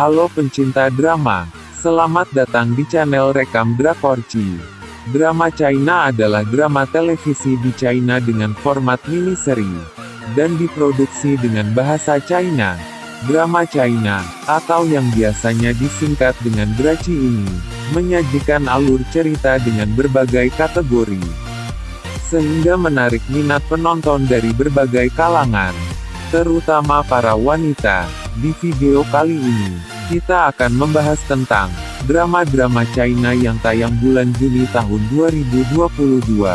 Halo pencinta drama, selamat datang di channel Rekam Drakorci. Drama China adalah drama televisi di China dengan format mini-seri, dan diproduksi dengan bahasa China. Drama China, atau yang biasanya disingkat dengan Draci ini, menyajikan alur cerita dengan berbagai kategori, sehingga menarik minat penonton dari berbagai kalangan terutama para wanita. Di video kali ini, kita akan membahas tentang drama-drama China yang tayang bulan Juni tahun 2022.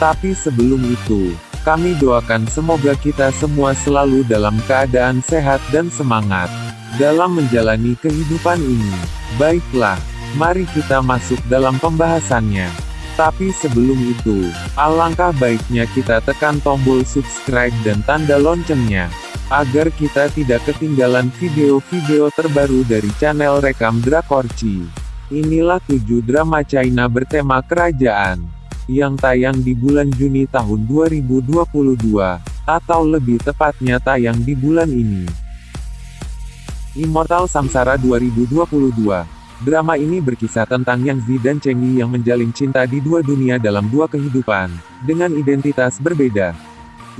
Tapi sebelum itu, kami doakan semoga kita semua selalu dalam keadaan sehat dan semangat dalam menjalani kehidupan ini. Baiklah, mari kita masuk dalam pembahasannya. Tapi sebelum itu, alangkah baiknya kita tekan tombol subscribe dan tanda loncengnya, agar kita tidak ketinggalan video-video terbaru dari channel Rekam Drakorci. Inilah 7 drama China bertema kerajaan, yang tayang di bulan Juni tahun 2022, atau lebih tepatnya tayang di bulan ini. Immortal Samsara 2022 Drama ini berkisah tentang Yang Zi dan Cheng Yi yang menjalin cinta di dua dunia dalam dua kehidupan, dengan identitas berbeda.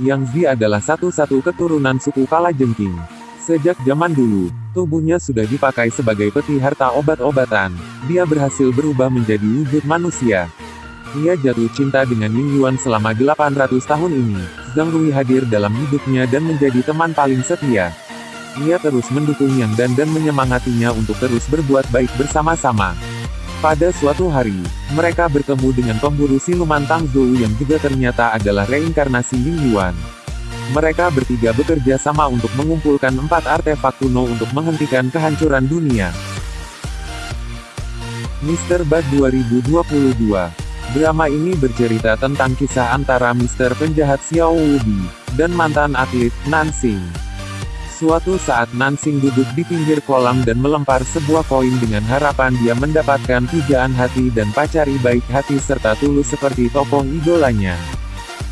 Yang Zi adalah satu-satu keturunan suku Kalajengking. Sejak zaman dulu, tubuhnya sudah dipakai sebagai peti harta obat-obatan. Dia berhasil berubah menjadi wujud manusia. Ia jatuh cinta dengan Ying Yuan selama 800 tahun ini. Zhang Rui hadir dalam hidupnya dan menjadi teman paling setia. Ia terus mendukung Yang Dan dan menyemangatinya untuk terus berbuat baik bersama-sama. Pada suatu hari, mereka bertemu dengan pemburu siluman Tang Zhou yang juga ternyata adalah reinkarnasi Ying Yuan. Mereka bertiga bekerja sama untuk mengumpulkan empat artefak kuno untuk menghentikan kehancuran dunia. Mr. Bad 2022 Drama ini bercerita tentang kisah antara Mr. Penjahat Xiao Wudi, dan mantan atlet, Nansing. Suatu saat Nansing duduk di pinggir kolam dan melempar sebuah koin dengan harapan dia mendapatkan pujaan hati dan pacari baik hati serta tulus seperti tokoh idolanya.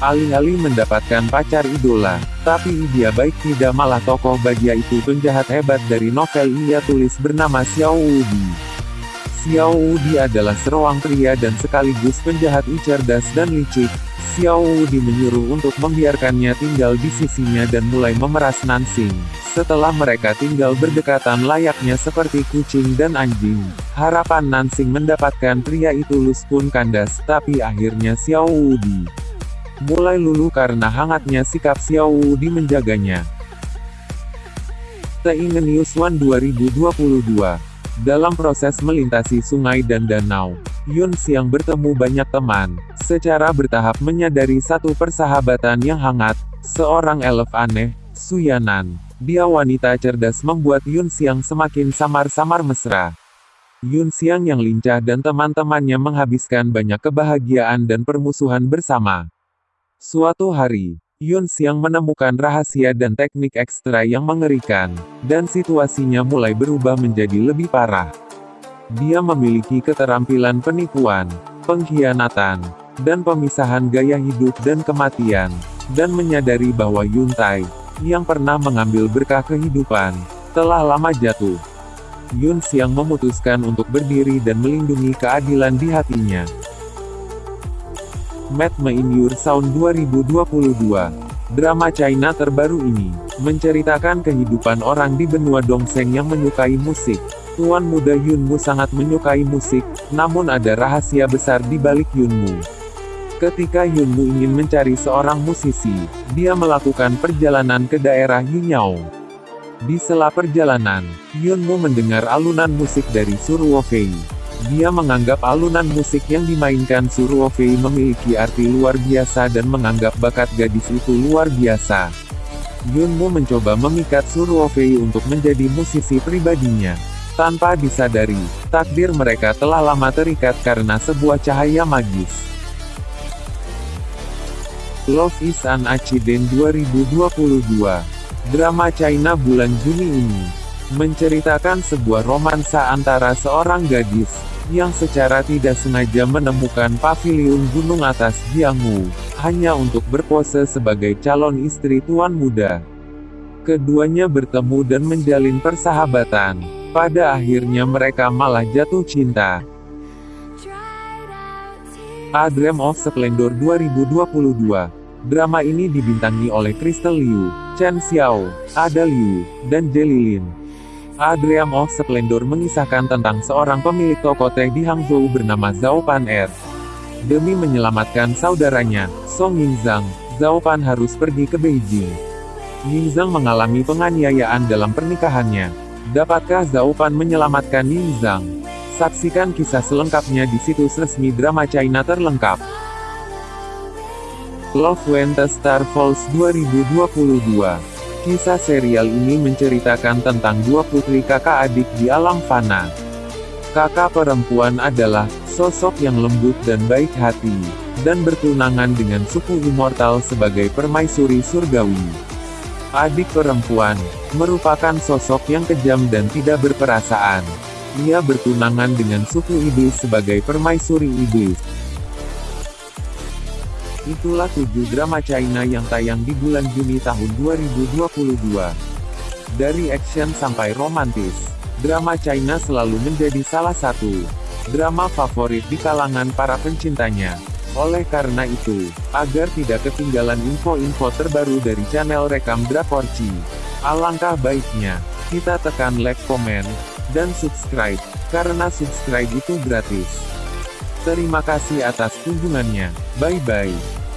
Alih-alih mendapatkan pacar idola, tapi dia baik tidak malah tokoh bagia itu penjahat hebat dari novel ia tulis bernama Xiao Wudi. Xiao Wudi adalah seorang pria dan sekaligus penjahat cerdas dan licik, Xiao Wudi menyuruh untuk membiarkannya tinggal di sisinya dan mulai memeras Nansing. Setelah mereka tinggal berdekatan layaknya seperti kucing dan anjing, harapan Nansing mendapatkan pria itu lulus pun kandas, tapi akhirnya Xiao Wudi mulai lulu karena hangatnya sikap Xiao Wudi menjaganya. The Ingenious One 2022 dalam proses melintasi sungai dan danau, Yun Xiang bertemu banyak teman, secara bertahap menyadari satu persahabatan yang hangat, seorang elf aneh, Suyanan. Dia wanita cerdas membuat Yun Xiang semakin samar-samar mesra. Yun Xiang yang lincah dan teman-temannya menghabiskan banyak kebahagiaan dan permusuhan bersama. Suatu hari, Yun Xiang menemukan rahasia dan teknik ekstra yang mengerikan, dan situasinya mulai berubah menjadi lebih parah. Dia memiliki keterampilan penipuan, pengkhianatan, dan pemisahan gaya hidup dan kematian, dan menyadari bahwa Yun Tai, yang pernah mengambil berkah kehidupan, telah lama jatuh. Yun Xiang memutuskan untuk berdiri dan melindungi keadilan di hatinya. Mad in Your Sound 2022. Drama China terbaru ini, menceritakan kehidupan orang di benua Dongseng yang menyukai musik. Tuan muda Yunmu sangat menyukai musik, namun ada rahasia besar di balik Yunmu. Ketika Yunmu ingin mencari seorang musisi, dia melakukan perjalanan ke daerah Yinyao. Di sela perjalanan, Yunmu mendengar alunan musik dari Suruo Fei. Dia menganggap alunan musik yang dimainkan Suruofei memiliki arti luar biasa dan menganggap bakat gadis itu luar biasa. Yunmu mencoba memikat Suruofei untuk menjadi musisi pribadinya. Tanpa disadari, takdir mereka telah lama terikat karena sebuah cahaya magis. Love is an Accident 2022 Drama China bulan Juni ini menceritakan sebuah romansa antara seorang gadis, yang secara tidak sengaja menemukan paviliun gunung atas Jianghu, hanya untuk berpose sebagai calon istri tuan muda. Keduanya bertemu dan menjalin persahabatan. Pada akhirnya mereka malah jatuh cinta. A Dream of Splendor 2022 Drama ini dibintangi oleh Crystal Liu, Chen Xiao, Ada Liu, dan Jelly Lin. A Dream of Splendor mengisahkan tentang seorang pemilik toko teh di Hangzhou bernama Zhao Pan Er. Demi menyelamatkan saudaranya, Song Yingzhang, Zhao Pan harus pergi ke Beijing. Yingzhang mengalami penganiayaan dalam pernikahannya. Dapatkah Zhao Pan menyelamatkan Yingzhang? Saksikan kisah selengkapnya di situs resmi drama China terlengkap. Love When Star Falls 2022 Kisah serial ini menceritakan tentang dua putri kakak adik di alam fana. Kakak perempuan adalah sosok yang lembut dan baik hati, dan bertunangan dengan suku immortal sebagai permaisuri surgawi. Adik perempuan, merupakan sosok yang kejam dan tidak berperasaan. Ia bertunangan dengan suku iblis sebagai permaisuri iblis. Itulah tujuh drama China yang tayang di bulan Juni tahun 2022. Dari action sampai romantis, drama China selalu menjadi salah satu drama favorit di kalangan para pencintanya. Oleh karena itu, agar tidak ketinggalan info-info terbaru dari channel Rekam Drakorci, alangkah baiknya, kita tekan like, komen, dan subscribe, karena subscribe itu gratis. Terima kasih atas kunjungannya. Bye bye.